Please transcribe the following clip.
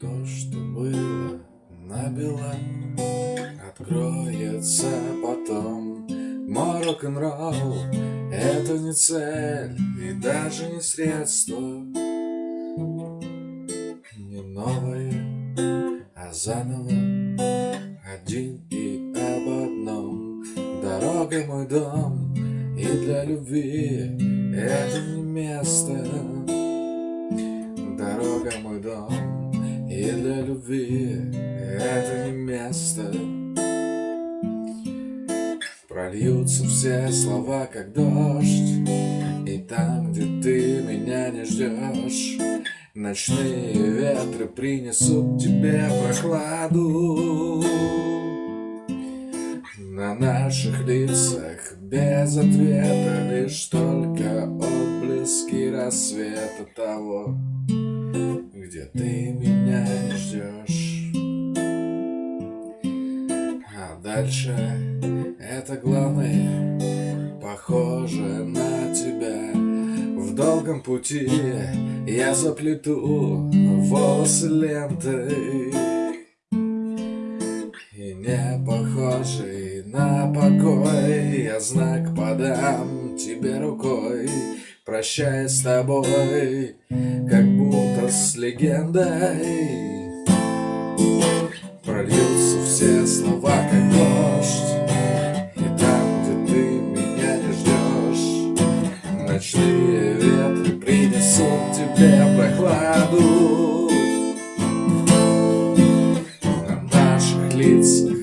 То, что было набело, откроется потом. Мой рок-н-ролл — это не цель и даже не средство. Не новое, а заново, один и об одном. Дорога мой дом, и для любви это не место. Дорога мой дом, и для любви это не место. Прольются все слова, как дождь И там, где ты меня не ждешь Ночные ветры принесут тебе прохладу. На наших лицах без ответа Лишь только отблески рассвета того где ты ждешь. А дальше это главное, похоже на тебя. В долгом пути я заплету волосы лентой. И не похожий на покой Я знак подам тебе рукой Прощаясь с тобой Как будто с легендой привет Принесут тебе прохладу. На наших лицах